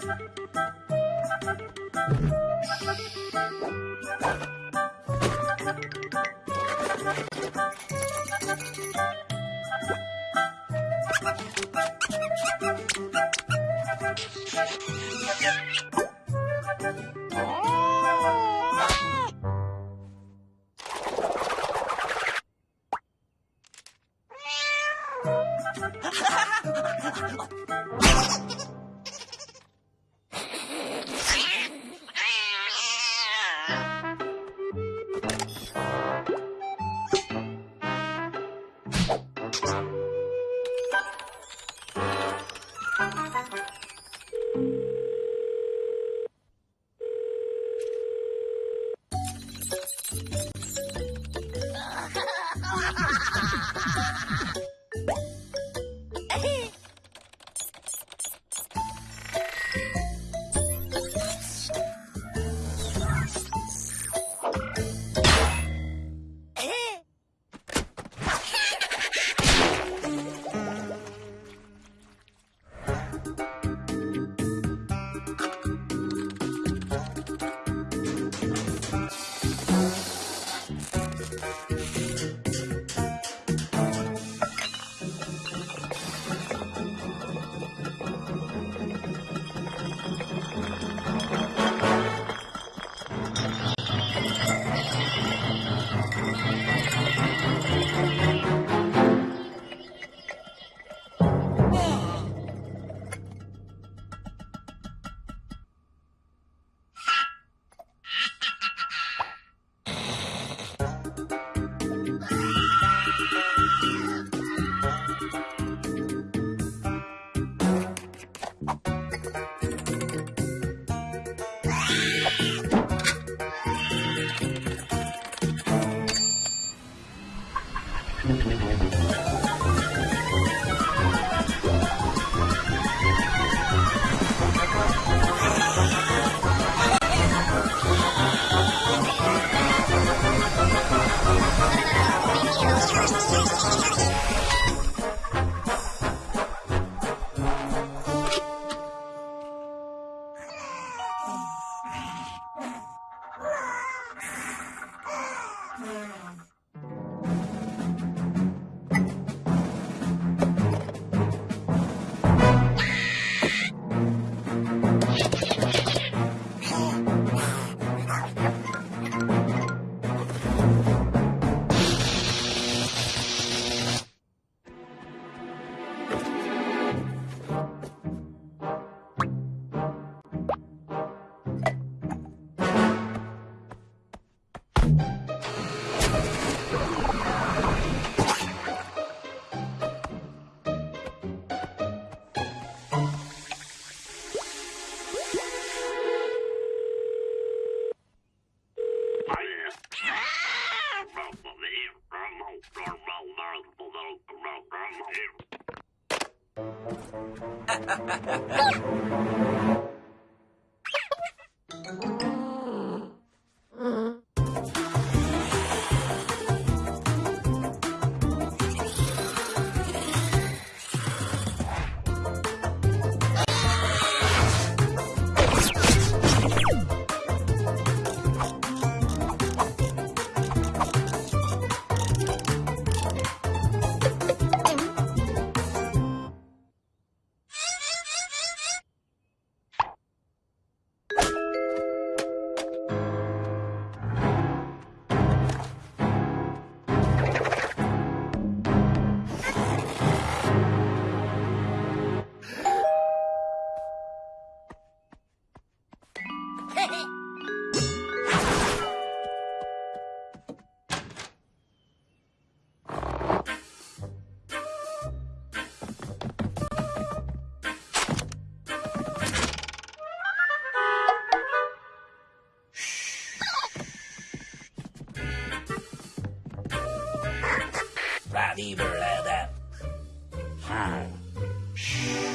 Ha ha ha! ha ha ha Nuclear. Ha ha ha ha ha! Beaver Leather. Huh. Shh.